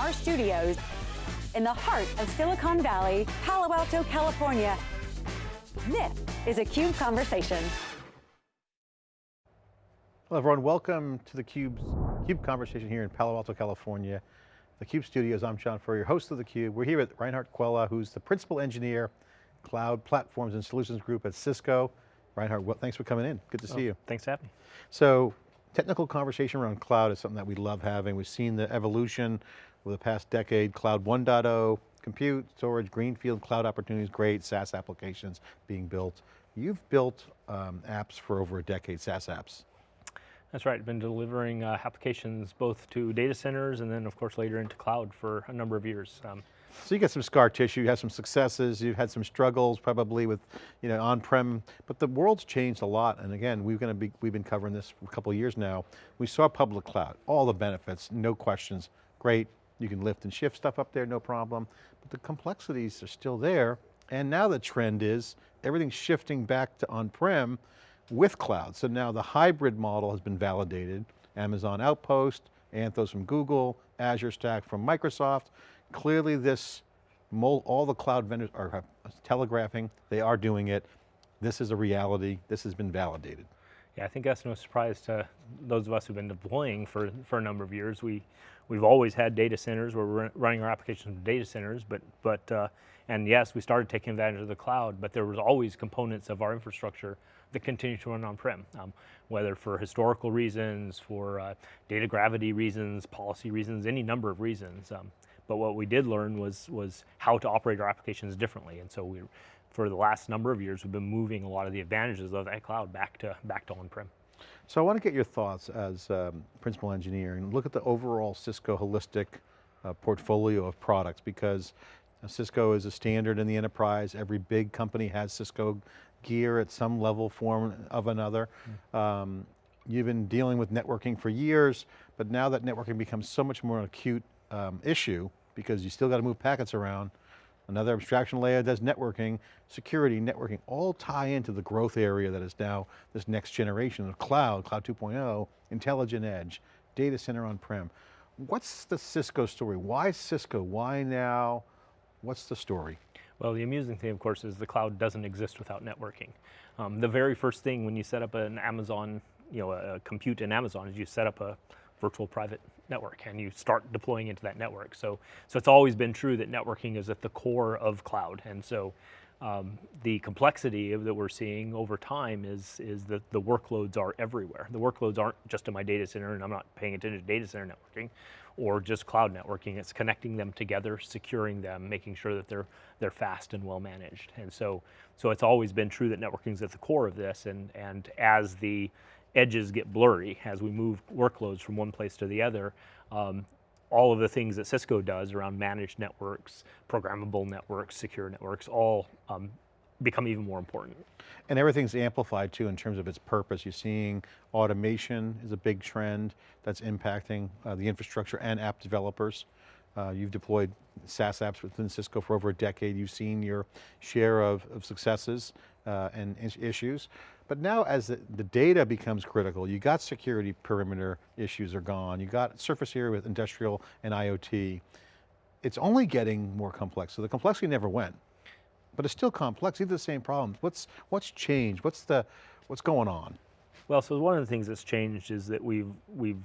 our studios in the heart of Silicon Valley, Palo Alto, California. This is a CUBE Conversation. Hello everyone, welcome to the CUBE's, CUBE Conversation here in Palo Alto, California. The CUBE studios, I'm John Furrier, host of the CUBE. We're here with Reinhard Quelle, who's the Principal Engineer, Cloud Platforms and Solutions Group at Cisco. Reinhard, well, thanks for coming in, good to oh, see you. Thanks for having me. So, technical conversation around cloud is something that we love having. We've seen the evolution over the past decade, cloud 1.0, compute, storage, greenfield, cloud opportunities, great, SaaS applications being built. You've built um, apps for over a decade, SaaS apps. That's right, been delivering uh, applications both to data centers and then of course later into cloud for a number of years. Um, so you got some scar tissue, you had some successes, you've had some struggles probably with you know, on-prem, but the world's changed a lot. And again, we're going to be, we've been covering this for a couple of years now. We saw public cloud, all the benefits, no questions, great. You can lift and shift stuff up there, no problem. But the complexities are still there. And now the trend is everything's shifting back to on-prem, with cloud. So now the hybrid model has been validated. Amazon Outpost, Anthos from Google, Azure Stack from Microsoft. Clearly this, all the cloud vendors are uh, telegraphing, they are doing it. This is a reality, this has been validated. Yeah, I think that's no surprise to those of us who've been deploying for, for a number of years. We, we've always had data centers where we're running our applications in data centers, but, but uh, and yes, we started taking advantage of the cloud, but there was always components of our infrastructure that continue to run on-prem, um, whether for historical reasons, for uh, data gravity reasons, policy reasons, any number of reasons. Um, but what we did learn was, was how to operate our applications differently. And so we, for the last number of years, we've been moving a lot of the advantages of that cloud back to, back to on-prem. So I want to get your thoughts as um, principal engineer and look at the overall Cisco holistic uh, portfolio of products because Cisco is a standard in the enterprise. Every big company has Cisco gear at some level, form of another. Mm. Um, you've been dealing with networking for years, but now that networking becomes so much more an acute um, issue because you still got to move packets around, another abstraction layer does networking, security, networking, all tie into the growth area that is now this next generation of cloud, cloud 2.0, intelligent edge, data center on-prem. What's the Cisco story? Why Cisco? Why now? What's the story? Well, the amusing thing, of course, is the cloud doesn't exist without networking. Um, the very first thing when you set up an Amazon, you know, a, a compute in Amazon is you set up a virtual private network and you start deploying into that network. So, so it's always been true that networking is at the core of cloud. And so um, the complexity that we're seeing over time is, is that the workloads are everywhere. The workloads aren't just in my data center and I'm not paying attention to data center networking or just cloud networking. It's connecting them together, securing them, making sure that they're, they're fast and well managed. And so, so it's always been true that networking is at the core of this and, and as the edges get blurry, as we move workloads from one place to the other, um, all of the things that Cisco does around managed networks, programmable networks, secure networks, all um, become even more important. And everything's amplified too in terms of its purpose. You're seeing automation is a big trend that's impacting uh, the infrastructure and app developers. Uh, you've deployed SaaS apps within Cisco for over a decade. You've seen your share of, of successes uh, and issues. But now as the, the, data becomes critical, you got security perimeter issues are gone, you got surface area with industrial and IoT. It's only getting more complex. So the complexity never went, but it's still complex, these are the same problems. What's, what's changed? What's, the, what's going on? Well, so one of the things that's changed is that we've, we've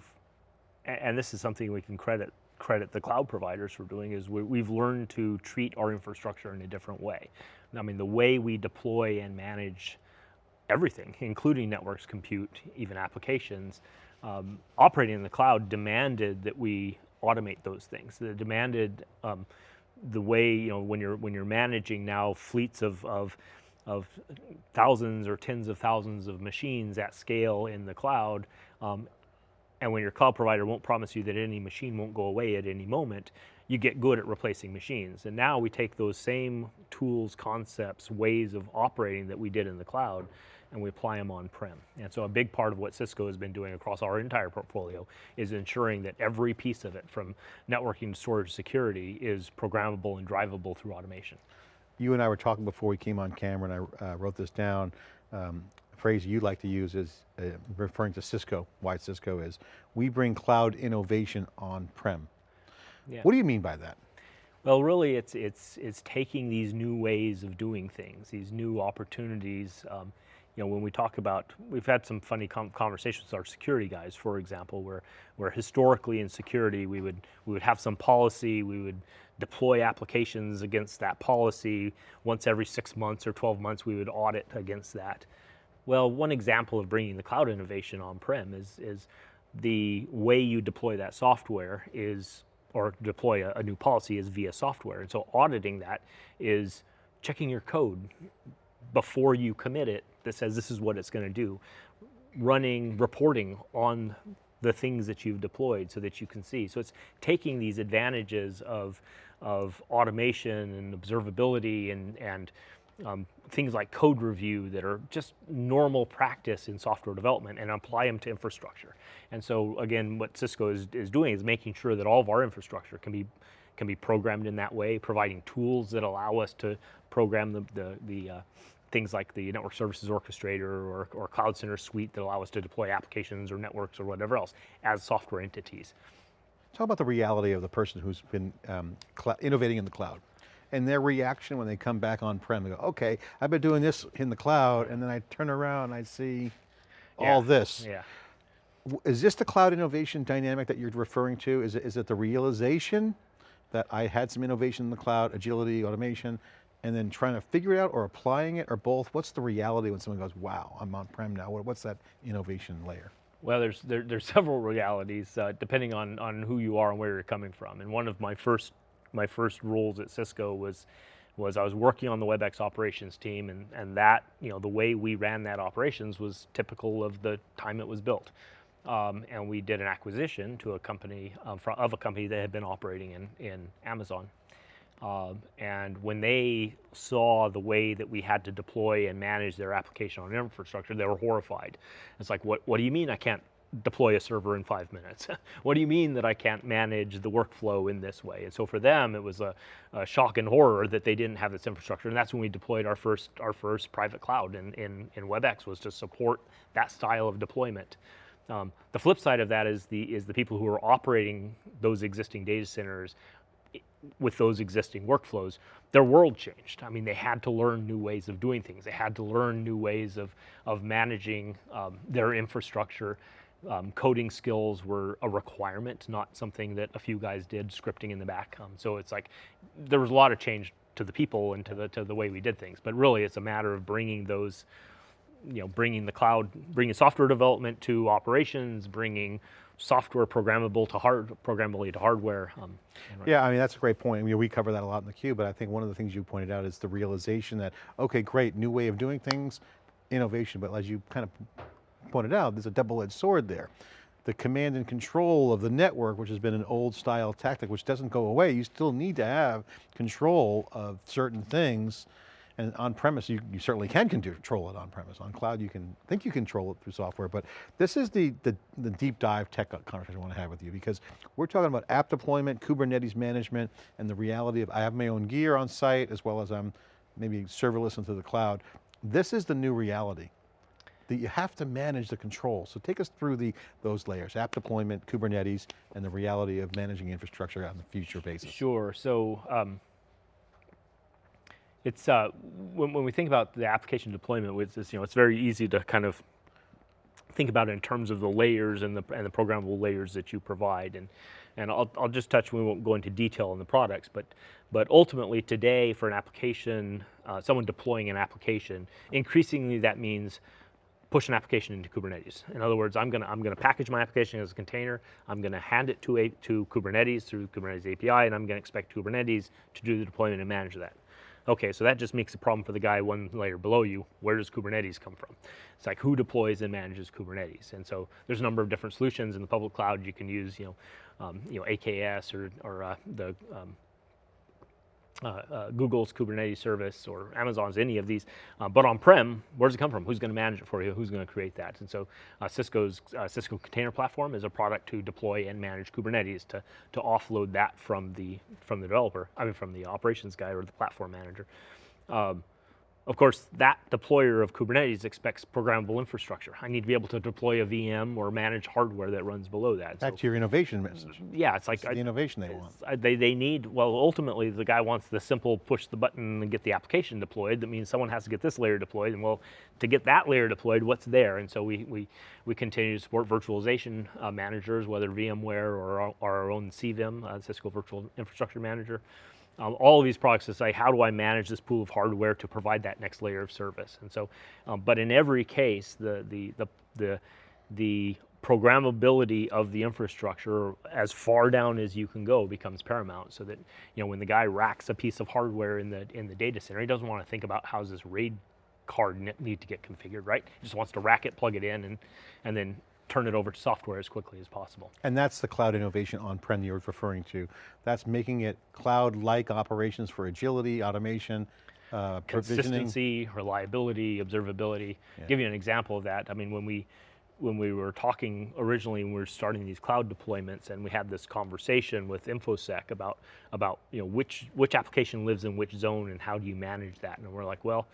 and this is something we can credit credit the cloud providers for doing is we, have learned to treat our infrastructure in a different way. I mean, the way we deploy and manage everything, including networks, compute, even applications, um, operating in the cloud demanded that we automate those things. It demanded um, the way, you know, when you're, when you're managing now fleets of, of, of thousands or tens of thousands of machines at scale in the cloud, um, and when your cloud provider won't promise you that any machine won't go away at any moment, you get good at replacing machines. And now we take those same tools, concepts, ways of operating that we did in the cloud, and we apply them on-prem. And so a big part of what Cisco has been doing across our entire portfolio is ensuring that every piece of it, from networking to storage to security, is programmable and drivable through automation. You and I were talking before we came on camera and I uh, wrote this down. Um, a phrase you like to use is uh, referring to Cisco, why Cisco is, we bring cloud innovation on-prem. Yeah. What do you mean by that? Well, really, it's it's it's taking these new ways of doing things, these new opportunities. Um, you know, when we talk about, we've had some funny conversations with our security guys, for example, where where historically in security we would we would have some policy, we would deploy applications against that policy once every six months or 12 months. We would audit against that. Well, one example of bringing the cloud innovation on-prem is is the way you deploy that software is or deploy a, a, new policy is via software. And so auditing that is checking your code before you commit it that says this is what it's going to do, running reporting on the things that you've deployed so that you can see. So it's taking these advantages of, of automation and observability and, and um, things like code review that are just normal practice in software development and apply them to infrastructure. And so again, what Cisco is, is doing is making sure that all of our infrastructure can be can be programmed in that way, providing tools that allow us to program the, the, the uh, things like the network services orchestrator or, or cloud center suite that allow us to deploy applications or networks or whatever else as software entities. Talk about the reality of the person who's been um, innovating in the cloud and their reaction when they come back on-prem. They go, okay, I've been doing this in the cloud, and then I turn around and I see yeah. all this. Yeah. Is this the cloud innovation dynamic that you're referring to? Is it, is it the realization that I had some innovation in the cloud, agility, automation, and then trying to figure it out or applying it or both? What's the reality when someone goes, wow, I'm on-prem now. What's that innovation layer? Well, there's there, there's several realities uh, depending on on who you are and where you're coming from. And one of my first my first roles at Cisco was was I was working on the WebEx operations team and, and that, you know, the way we ran that operations was typical of the time it was built. Um, and we did an acquisition to a company, um, of a company that had been operating in, in Amazon. Um, and when they saw the way that we had to deploy and manage their application on infrastructure, they were horrified. It's like, what, what do you mean I can't deploy a server in five minutes. what do you mean that I can't manage the workflow in this way? And so for them, it was a, a, shock and horror that they didn't have this infrastructure. And that's when we deployed our first our first private cloud in, in, in WebEx was to support that style of deployment. Um, the flip side of that is the is the people who are operating those existing data centers with those existing workflows, their world changed. I mean, they had to learn new ways of doing things. They had to learn new ways of, of managing um, their infrastructure um, coding skills were a requirement, not something that a few guys did scripting in the back. Um, so it's like there was a lot of change to the people and to the to the way we did things. But really, it's a matter of bringing those, you know, bringing the cloud, bringing software development to operations, bringing software programmable to hard programmably to hardware. Um, yeah, I mean that's a great point. I mean, we cover that a lot in the cube, but I think one of the things you pointed out is the realization that okay, great, new way of doing things, innovation, but as you kind of pointed out, there's a double-edged sword there. The command and control of the network, which has been an old style tactic, which doesn't go away, you still need to have control of certain things. And on premise, you, you certainly can control it on premise. On cloud, you can think you control it through software, but this is the, the, the deep dive tech conversation I want to have with you because we're talking about app deployment, Kubernetes management, and the reality of I have my own gear on site as well as I'm maybe serverless into the cloud. This is the new reality that you have to manage the control. So take us through the those layers, app deployment, Kubernetes, and the reality of managing infrastructure on the future basis. Sure, so um, it's, uh, when, when, we think about the application deployment, it's, you know, it's very easy to kind of think about it in terms of the layers and the, and the programmable layers that you provide. And, and I'll, I'll just touch, we won't go into detail on the products, but, but ultimately today for an application, uh, someone deploying an application, increasingly that means push an application into Kubernetes. In other words, I'm gonna, I'm gonna package my application as a container, I'm gonna hand it to, a, to Kubernetes through Kubernetes API, and I'm gonna expect Kubernetes to do the deployment and manage that. Okay, so that just makes a problem for the guy one layer below you. Where does Kubernetes come from? It's like who deploys and manages Kubernetes? And so there's a number of different solutions in the public cloud. You can use, you know, um, you know, AKS or, or uh, the um, uh, uh, Google's Kubernetes service or Amazon's, any of these. Uh, but on-prem, where does it come from? Who's going to manage it for you? Who's going to create that? And so uh, Cisco's uh, Cisco Container Platform is a product to deploy and manage Kubernetes to, to offload that from the, from the developer, I mean from the operations guy or the platform manager. Um, Of course, that deployer of Kubernetes expects programmable infrastructure. I need to be able to deploy a VM or manage hardware that runs below that. Back So, to your innovation message. yeah, it's like It's the innovation they want. I- uh, They, they need, well, ultimately the guy wants the simple push the button and get the application deployed. That means someone has to get this layer deployed. And well, to get that layer deployed, what's there? And so we, we, we continue to support virtualization uh, managers, whether VMware or our, our own CVIM, uh, Cisco Virtual Infrastructure Manager. Um, all of these products to say, how do I manage this pool of hardware to provide that next layer of service? And so, um, but in every case, the, the, the, the, the programmability of the infrastructure as far down as you can go becomes paramount so that you know when the guy racks a piece of hardware in the in the data center he doesn't want to think about how's this raid card ne- need to get configured right he just wants to rack it plug it in and and then turn it over to software as quickly as possible And that's the cloud innovation on-prem you're referring to. That's making it cloud-like operations for agility, automation, uh, consistency, reliability, observability. Give you an example of that. I mean, when we when we were talking originally, when we were starting these cloud deployments, and we had this conversation with InfoSec about about you know which which application lives in which zone and how do you manage that, and we're like, well.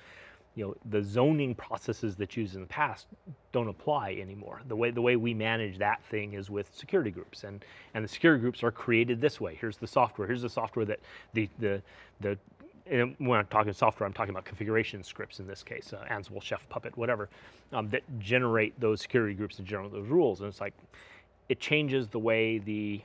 You know the zoning processes that used in the past don't apply anymore. The way the way we manage that thing is with security groups, and and the security groups are created this way. Here's the software. Here's the software that the the the and when I'm talking software, I'm talking about configuration scripts in this case, uh, Ansible, Chef, Puppet, whatever, um, that generate those security groups and generate those rules. And it's like, it changes the way the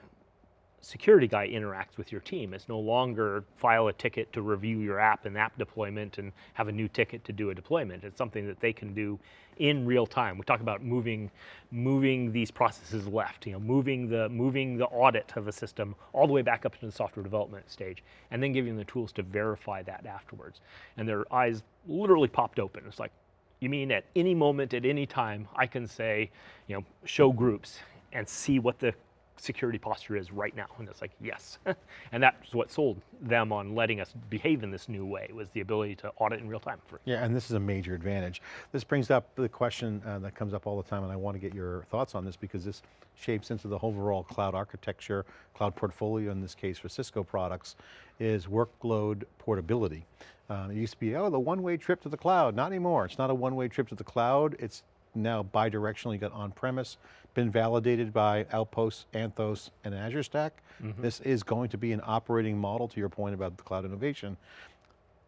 security guy interacts with your team. It's no longer file a ticket to review your app and app deployment and have a new ticket to do a deployment. It's something that they can do in real time. We talk about moving, moving these processes left, you know, moving the, moving the audit of a system all the way back up to the software development stage, and then giving them the tools to verify that afterwards. And their eyes literally popped open. It's like, you mean at any moment, at any time, I can say, you know, show groups and see what the security posture is right now. And it's like, yes. and that's what sold them on letting us behave in this new way, was the ability to audit in real time. For, Yeah, and this is a major advantage. This brings up the question uh, that comes up all the time, and I want to get your thoughts on this because this shapes into the overall cloud architecture, cloud portfolio in this case for Cisco products, is workload portability. Um, it used to be, oh, the one-way trip to the cloud. Not anymore. It's not a one-way trip to the cloud. It's now bi-directionally got on-premise, been validated by Outposts, Anthos, and Azure Stack. This is going to be an operating model to your point about the cloud innovation.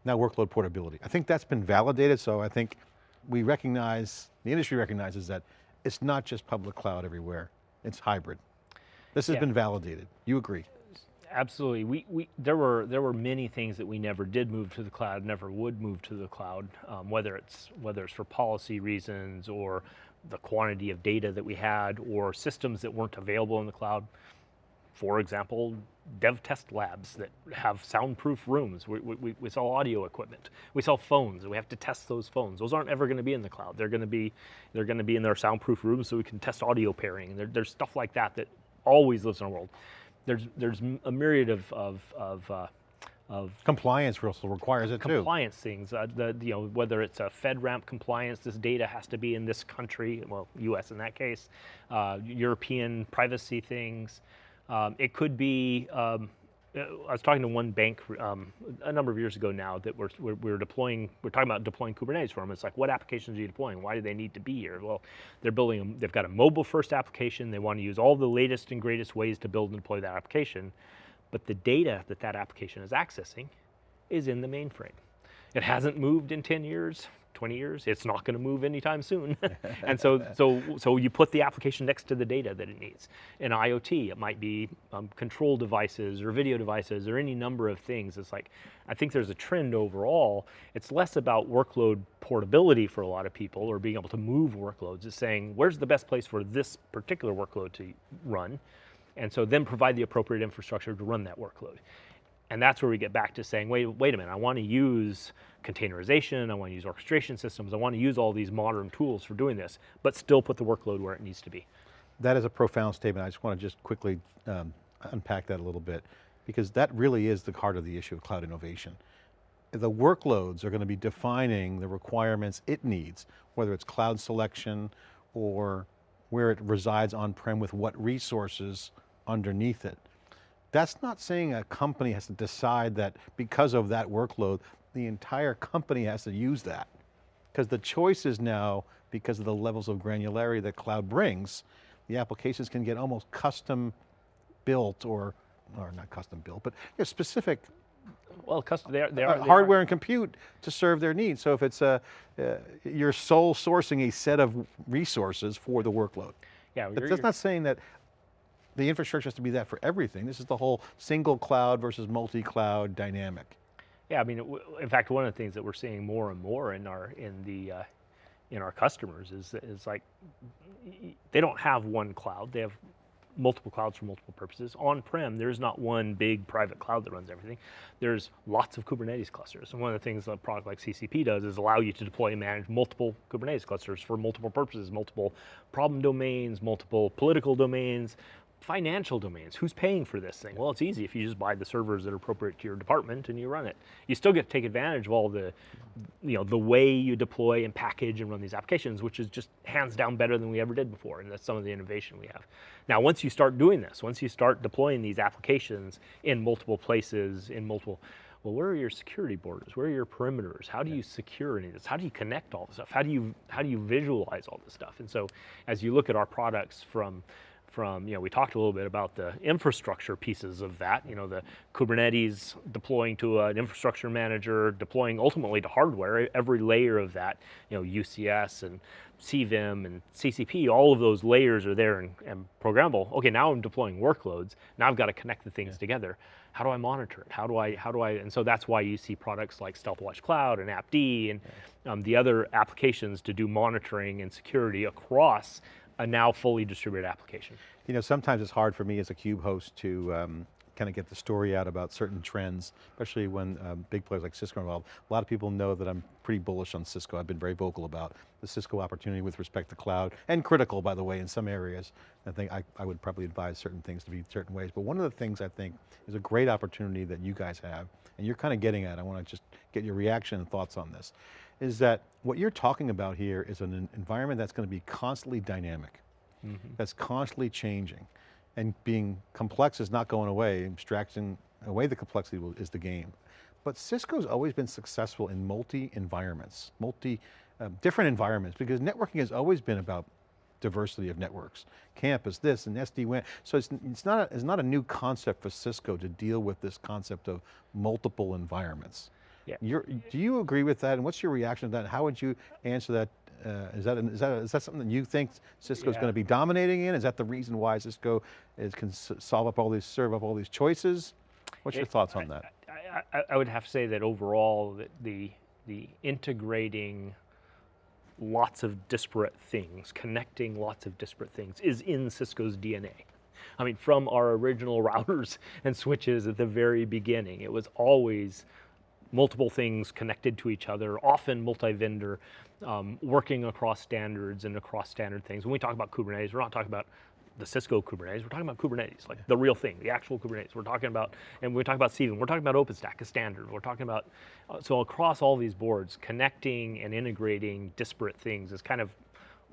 Now workload portability. I think that's been validated, so I think we recognize, the industry recognizes that it's not just public cloud everywhere, it's hybrid. This has Yeah. been validated, you agree? Absolutely. We, we, there, were, there were many things that we never did move to the cloud, never would move to the cloud, um, whether, it's, whether it's for policy reasons or the quantity of data that we had or systems that weren't available in the cloud. For example, dev test labs that have soundproof rooms. We, we, we sell audio equipment. We sell phones, we have to test those phones. Those aren't ever going to be in the cloud. They're going to be, they're going to be in their soundproof rooms so we can test audio pairing. There, there's stuff like that that always lives in our world. There's, there's a myriad of, of, of, uh, of Compliance also requires it too. compliance things. Uh, the, you know, whether it's a FedRAMP compliance, this data has to be in this country, well, U.S. in that case, uh, European privacy things. Um, it could be. Um, uh, I was talking to one bank um, a number of years ago now that we're, we're, we're deploying, we're talking about deploying Kubernetes for them. It's like, what applications are you deploying? Why do they need to be here? Well, they're building, they've got a mobile first application. They want to use all the latest and greatest ways to build and deploy that application. But the data that that application is accessing is in the mainframe. It hasn't moved in 10 years, 20 years. It's not going to move anytime soon. and so, so, so you put the application next to the data that it needs. In IoT, it might be um, control devices or video devices or any number of things. It's like, I think there's a trend overall. It's less about workload portability for a lot of people or being able to move workloads. It's saying, where's the best place for this particular workload to run? And so then provide the appropriate infrastructure to run that workload. And that's where we get back to saying, wait, wait a minute, I want to use containerization, I want to use orchestration systems, I want to use all these modern tools for doing this, but still put the workload where it needs to be. That is a profound statement. I just want to just quickly um, unpack that a little bit because that really is the heart of the issue of cloud innovation. The workloads are going to be defining the requirements it needs, whether it's cloud selection or where it resides on-prem with what resources underneath it. That's not saying a company has to decide that because of that workload, the entire company has to use that. Because the choices now, because of the levels of granularity that cloud brings, the applications can get almost custom built or, or not custom built, but you know, specific well, custom, they are, they are, uh, they hardware are. and compute to serve their needs. So if it's a, uh, you're sole sourcing a set of resources for the workload. Yeah, you're- that's not saying that the infrastructure has to be that for everything. This is the whole single cloud versus multi-cloud dynamic. Yeah, I mean, in fact, one of the things that we're seeing more and more in our in the uh, in our customers is is like they don't have one cloud; they have multiple clouds for multiple purposes. On-prem, there's not one big private cloud that runs everything. There's lots of Kubernetes clusters, and one of the things a product like CCP does is allow you to deploy and manage multiple Kubernetes clusters for multiple purposes, multiple problem domains, multiple political domains, financial domains. Who's paying for this thing? Well, it's easy if you just buy the servers that are appropriate to your department and you run it. You still get to take advantage of all the, you know, the way you deploy and package and run these applications, which is just hands down better than we ever did before. And that's some of the innovation we have. Now, once you start doing this, once you start deploying these applications in multiple places, in multiple, well, where are your security borders? Where are your perimeters? How do you secure any of this? How do you connect all this stuff? How do you how do you visualize all this stuff? And so, as you look at our products from from, you know, we talked a little bit about the infrastructure pieces of that, you know, the Kubernetes deploying to an infrastructure manager, deploying ultimately to hardware, every layer of that, you know, UCS and CVIM and CCP, all of those layers are there and, and programmable. Okay, now I'm deploying workloads. Now I've got to connect the things together. How do I monitor it? How do I, how do I, and so that's why you see products like StealthWatch Cloud and AppD and um, the other applications to do monitoring and security across a now fully distributed application. You know, sometimes it's hard for me as a CUBE host to um, kind of get the story out about certain trends, especially when um, big players like Cisco are involved. A lot of people know that I'm pretty bullish on Cisco. I've been very vocal about the Cisco opportunity with respect to cloud, and critical, by the way, in some areas. I think I, I would probably advise certain things to be certain ways, but one of the things I think is a great opportunity that you guys have, and you're kind of getting at, I want to just get your reaction and thoughts on this, is that what you're talking about here is an environment that's going to be constantly dynamic. Mm -hmm. that's constantly changing. And being complex is not going away, abstracting away the complexity is the game. But Cisco's always been successful in multi-environments, multi, um, different environments, because networking has always been about diversity of networks. Campus, this, and SD-WAN. So it's, it's, not a, it's not a new concept for Cisco to deal with this concept of multiple environments. Yeah. You're, do you agree with that? And what's your reaction to that? How would you answer that uh, is that is that is that something that you think Cisco's Yeah. going to be dominating in? Is that the reason why Cisco is can solve up all these serve up all these choices? What's your thoughts on that? I, I, I would have to say that overall, that the the integrating lots of disparate things, connecting lots of disparate things, is in Cisco's DNA. I mean, from our original routers and switches at the very beginning, it was always multiple things connected to each other, often multi-vendor, um, working across standards and across standard things. When we talk about Kubernetes, we're not talking about the Cisco Kubernetes, we're talking about Kubernetes, like the real thing, the actual Kubernetes. We're talking about, and we talk about CVIM, we're talking about OpenStack, a standard. We're talking about, uh, so across all these boards, connecting and integrating disparate things is kind of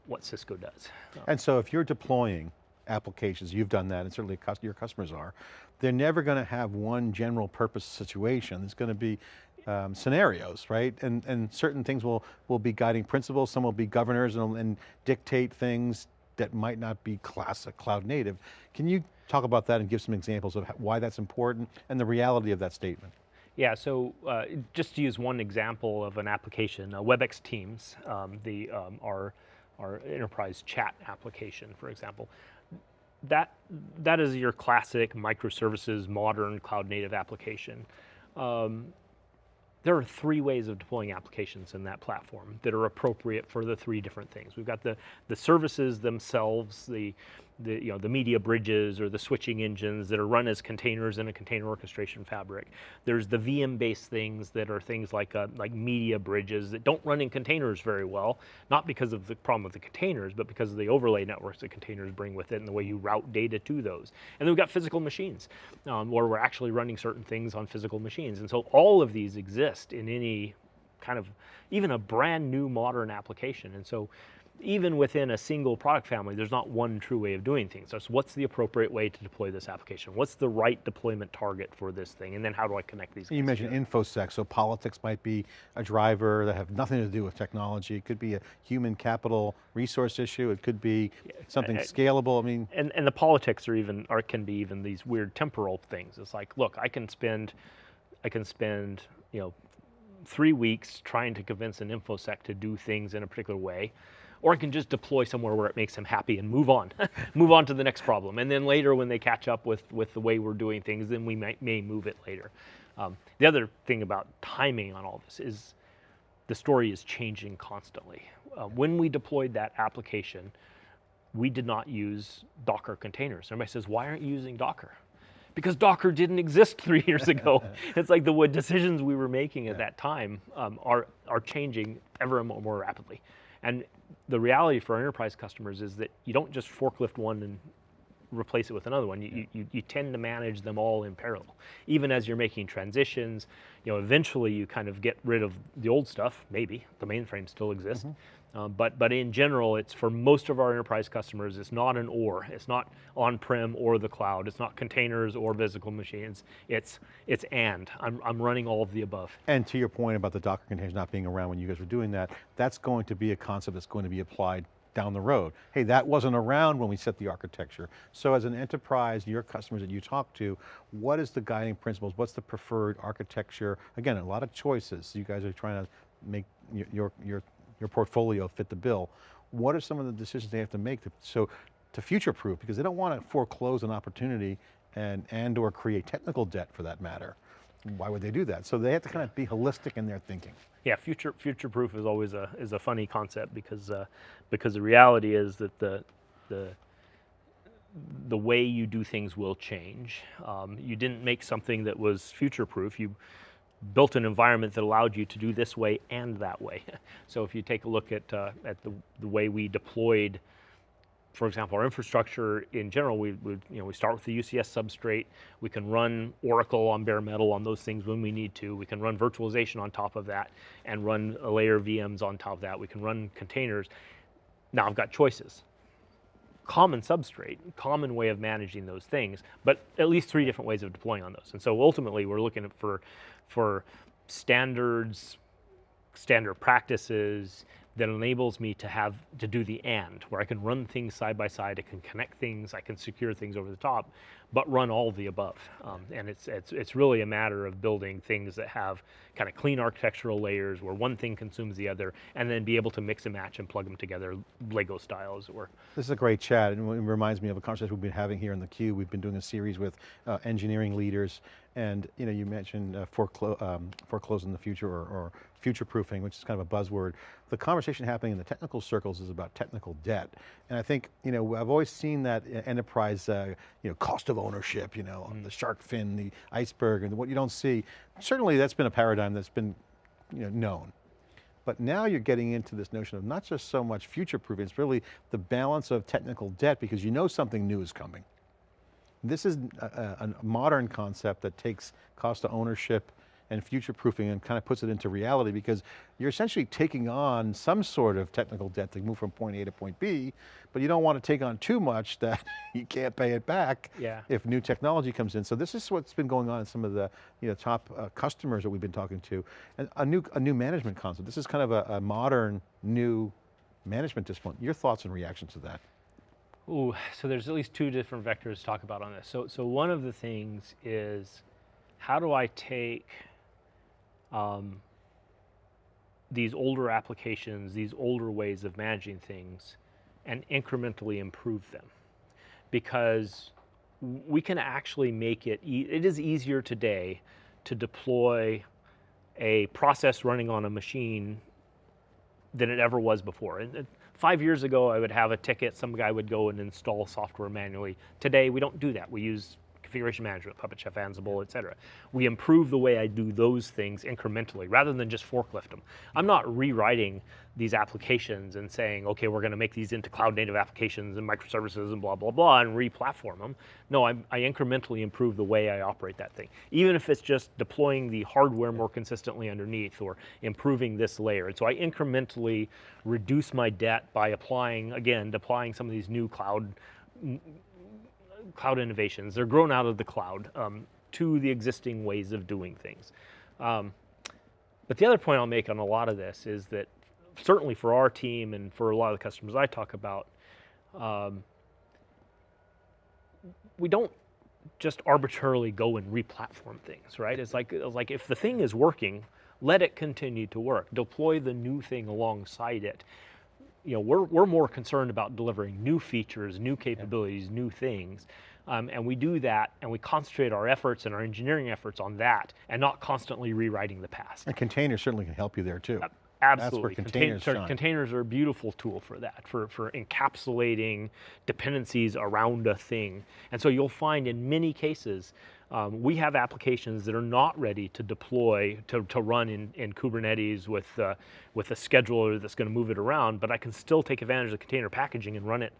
what Cisco does. And so if you're deploying applications, you've done that, and certainly your customers are, they're never going to have one general purpose situation. It's going to be um, scenarios, right? And, and certain things will, will be guiding principles, some will be governors and, and dictate things that might not be classic cloud native. Can you talk about that and give some examples of why that's important and the reality of that statement? Yeah, so uh, just to use one example of an application, uh, WebEx Teams, um, the, um, our, our enterprise chat application, for example, that, that is your classic microservices, modern cloud native application. Um, there are three ways of deploying applications in that platform that are appropriate for the three different things. We've got the, the services themselves, the, the, you know, the media bridges or the switching engines that are run as containers in a container orchestration fabric. There's the VM-based things that are things like, uh, like media bridges that don't run in containers very well, not because of the problem with the containers, but because of the overlay networks that containers bring with it and the way you route data to those. And then we've got physical machines, um, where we're actually running certain things on physical machines. And so all of these exist in any kind of, even a brand new modern application. And so even within a single product family, there's not one true way of doing things. So what's the appropriate way to deploy this application? What's the right deployment target for this thing? And then how do I connect these You mentioned together? InfoSec, so politics might be a driver that have nothing to do with technology. It could be a human capital resource issue. It could be something scalable. I mean, and and the politics are even or can be even these weird temporal things. It's like, look, I can spend, I can spend, you know, three weeks trying to convince an infosec to do things in a particular way, or I can just deploy somewhere where it makes them happy and move on, move on to the next problem. And then later, when they catch up with with the way we're doing things, then we may, may move it later. Um, the other thing about timing on all this is the story is changing constantly. Uh, when we deployed that application, we did not use Docker containers. Everybody says, why aren't you using Docker? Because Docker didn't exist three years ago. it's like the what decisions we were making at that time um, are, are changing ever more, more rapidly. And the reality for our enterprise customers is that you don't just forklift one and replace it with another one. You, you, you tend to manage them all in parallel. Even as you're making transitions, you know, eventually you kind of get rid of the old stuff, maybe, the mainframe still exists. Uh, but, but in general, it's for most of our enterprise customers, it's not an or. It's not on-prem or the cloud. It's not containers or physical machines. It's, it's and. I'm, I'm running all of the above. and to your point about the Docker containers not being around when you guys were doing that, that's going to be a concept that's going to be applied down the road. Hey, that wasn't around when we set the architecture. So as an enterprise, your customers that you talk to, what is the guiding principles? What's the preferred architecture? Again, a lot of choices. You guys are trying to make your, your, your, your portfolio fit the bill. What are some of the decisions they have to make to, so to future-proof? Because they don't want to foreclose an opportunity and, and or create technical debt for that matter. Why would they do that? So they have to kind of be holistic in their thinking. Yeah, future future proof is always a is a funny concept because uh, because the reality is that the the the way you do things will change. Um, you didn't make something that was future proof. You built an environment that allowed you to do this way and that way. so if you take a look at uh, at the the way we deployed for example, our infrastructure in general, we, we, you know, we start with the UCS substrate. We can run Oracle on bare metal on those things when we need to. We can run virtualization on top of that and run a layer of VMs on top of that. We can run containers. Now I've got choices. Common substrate, common way of managing those things, but at least three different ways of deploying on those. And so ultimately we're looking for, for standards, standard practices that enables me to have to do the and where I can run things side by side, I can connect things, I can secure things over the top, but run all the above. Um, and it's, it's, it's really a matter of building things that have kind of clean architectural layers where one thing consumes the other and then be able to mix and match and plug them together Lego style as it were. This is a great chat and it reminds me of a conversation we've been having here in the theCUBE. We've been doing a series with uh, engineering leaders and you know, you mentioned uh, foreclo um, foreclosing the future or, or future proofing, which is kind of a buzzword. The conversation happening in the technical circles is about technical debt. And I think, you know, I've always seen that enterprise, uh, you know, cost of ownership, you know, the shark fin, the iceberg, and what you don't see. Certainly that's been a paradigm that's been, you know, known. But now you're getting into this notion of not just so much future proofing, it's really the balance of technical debt because you know something new is coming. This is a, a, modern concept that takes cost of ownership and future proofing and kind of puts it into reality because you're essentially taking on some sort of technical debt to move from point A to point B, but you don't want to take on too much that you can't pay it back Yeah. if new technology comes in. So this is what's been going on in some of the you know, top uh, customers that we've been talking to. And a new, a new management concept. This is kind of a, a modern, new management discipline. Your thoughts and reactions to that? Ooh, so there's at least two different vectors to talk about on this. So, so one of the things is, how do I take um, these older applications, these older ways of managing things, and incrementally improve them? Because we can actually make it, e it is easier today to deploy a process running on a machine than it ever was before. And, five years ago, I would have a ticket, some guy would go and install software manually. Today, we don't do that. We use configuration management, Puppet Chef, Ansible, et cetera. We improve the way I do those things incrementally rather than just forklift them. I'm not rewriting these applications and saying, okay, we're going to make these into cloud native applications and microservices and blah, blah, blah, and re-platform them. No, I'm, i incrementally improve the way I operate that thing. Even if it's just deploying the hardware more consistently underneath or improving this layer. And so I incrementally reduce my debt by applying, again, deploying some of these new cloud cloud innovations. They're grown out of the cloud um, to the existing ways of doing things. Um, but the other point I'll make on a lot of this is that certainly for our team and for a lot of the customers I talk about, um, we don't just arbitrarily go and replatform things, right? It's like, it's like if the thing is working, let it continue to work. Deploy the new thing alongside it. You know, we're, we're more concerned about delivering new features, new capabilities, yeah. new things. Um, and we do that and we concentrate our efforts and our engineering efforts on that and not constantly rewriting the past. And containers certainly can help you there too. Uh, Absolutely. containers, Contain, containers are a beautiful tool for that, for, for encapsulating dependencies around a thing. And so you'll find in many cases, um, we have applications that are not ready to deploy, to, to run in, in Kubernetes with, uh, with a scheduler that's going to move it around, but I can still take advantage of container packaging and run it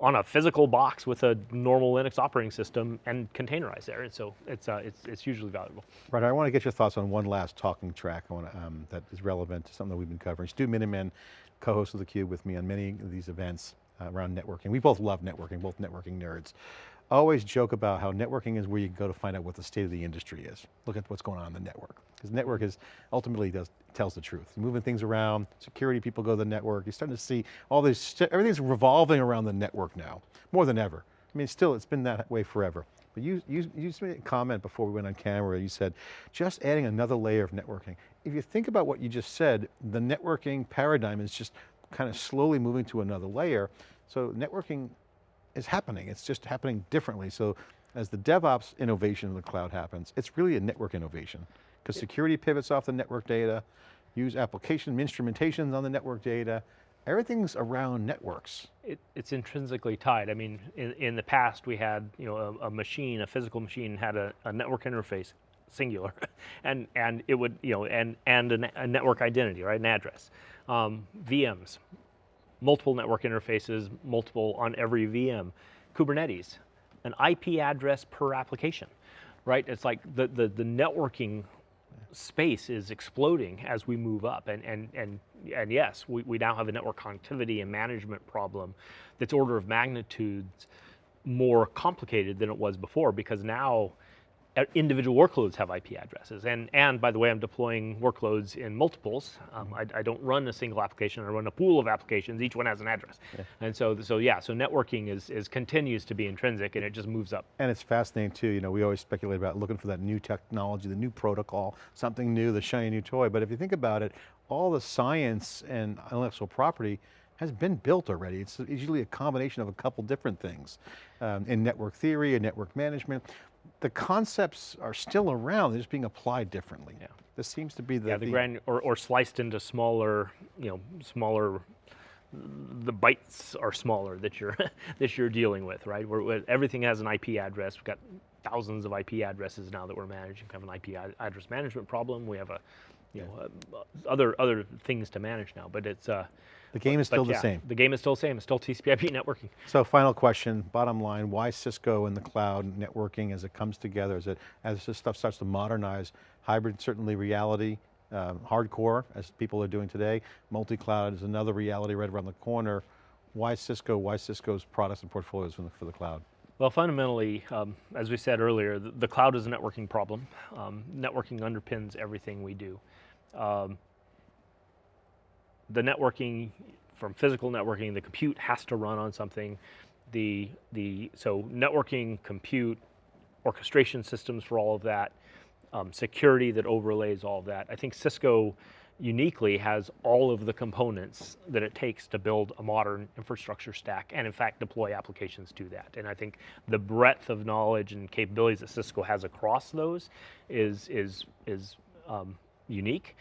on a physical box with a normal Linux operating system and containerize there. And so it's, uh, it's, it's hugely valuable. Right, I want to get your thoughts on one last talking track want, um, that is relevant to something that we've been covering. Stu Miniman, co-host of theCUBE with me on many of these events uh, around networking. We both love networking, both networking nerds. Always joke about how networking is where you go to find out what the state of the industry is. Look at what's going on in the network. Because network is, ultimately does, tells the truth. Moving things around, security people go to the network, you're starting to see all this, everything's revolving around the network now, more than ever. I mean, still, it's been that way forever. But you, you, you made a comment before we went on camera, you said, just adding another layer of networking. If you think about what you just said, the networking paradigm is just kind of slowly moving to another layer. So networking is happening. It's just happening differently. So as the DevOps innovation in the cloud happens, it's really a network innovation because security pivots off the network data, use application instrumentations on the network data, everything's around networks. It, it's intrinsically tied. I mean, in, in the past we had, you know, a, a machine, a physical machine had a, a, network interface, singular, and, and it would, you know, and, and a, a network identity, right, an address. Um, VMs, multiple network interfaces, multiple on every VM. Kubernetes, an IP address per application, right? It's like the, the, the networking space is exploding as we move up. And, and, and, and yes, we, we now have a network connectivity and management problem that's order of magnitudes more complicated than it was before because now individual workloads have IP addresses. And, and by the way, I'm deploying workloads in multiples. Um, I, I, don't run a single application, I run a pool of applications, each one has an address. Yeah. And so, so yeah, so networking is, is continues to be intrinsic and it just moves up. And it's fascinating too, you know, we always speculate about looking for that new technology, the new protocol, something new, the shiny new toy, but if you think about it, all the science and intellectual property has been built already. It's usually a combination of a couple different things um, in network theory and network management the concepts are still around, they're just being applied differently. Yeah. This seems to be the- Yeah, the, the grand, or, or sliced into smaller, you know, smaller, the bytes are smaller that you're, that you're dealing with, right? Where, where, everything has an IP address. We've got thousands of IP addresses now that we're managing. We have an IP address management problem. We have a, you know, uh, other, other things to manage now, but it's, uh, the game is still the same. The game is still the same, it's still TCP/IP networking. So final question, bottom line, why Cisco in the cloud networking as it comes together, as, it, as this stuff starts to modernize, hybrid certainly reality, um, hardcore as people are doing today, multi-cloud is another reality right around the corner. Why Cisco, why Cisco's products and portfolios for the, for the cloud? Well, fundamentally, um, as we said earlier, the, the, cloud is a networking problem. Um, networking underpins everything we do. Um, the networking, from physical networking, the compute has to run on something. The, the, so networking, compute, orchestration systems for all of that, um, security that overlays all of that. I think Cisco uniquely has all of the components that it takes to build a modern infrastructure stack and in fact deploy applications to that. And I think the breadth of knowledge and capabilities that Cisco has across those is, is, is um, unique.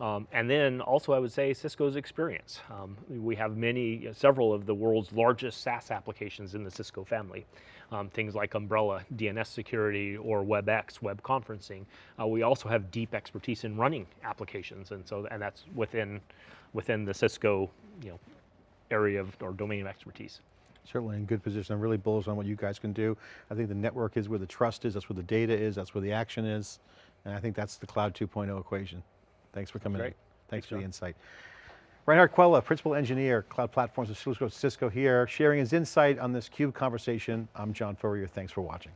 Um, and then also I would say Cisco's experience. Um, we have many, several of the world's largest SaaS applications in the Cisco family. Um, things like Umbrella, DNS security, or WebEx, web conferencing. Uh, we also have deep expertise in running applications, and so and that's within within the Cisco, you know, area of or domain of expertise. Certainly in good position. I'm really bullish on what you guys can do. I think the network is where the trust is, that's where the data is, that's where the action is. And I think that's the cloud 2.0 equation. Thanks for coming Great. in. Thanks, Thanks, for the insight. Reinhard Quella, Principal Engineer, Cloud Platforms at Cisco, Cisco here, sharing his insight on this CUBE conversation. I'm John Furrier, thanks for watching.